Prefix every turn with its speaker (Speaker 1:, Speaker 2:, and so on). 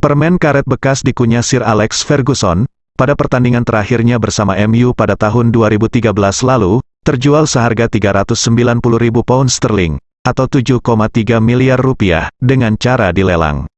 Speaker 1: Permen karet bekas dikunyah Sir Alex Ferguson, pada pertandingan terakhirnya bersama MU pada tahun 2013 lalu, terjual seharga 390 ribu pound sterling, atau 7,3 miliar rupiah, dengan cara dilelang.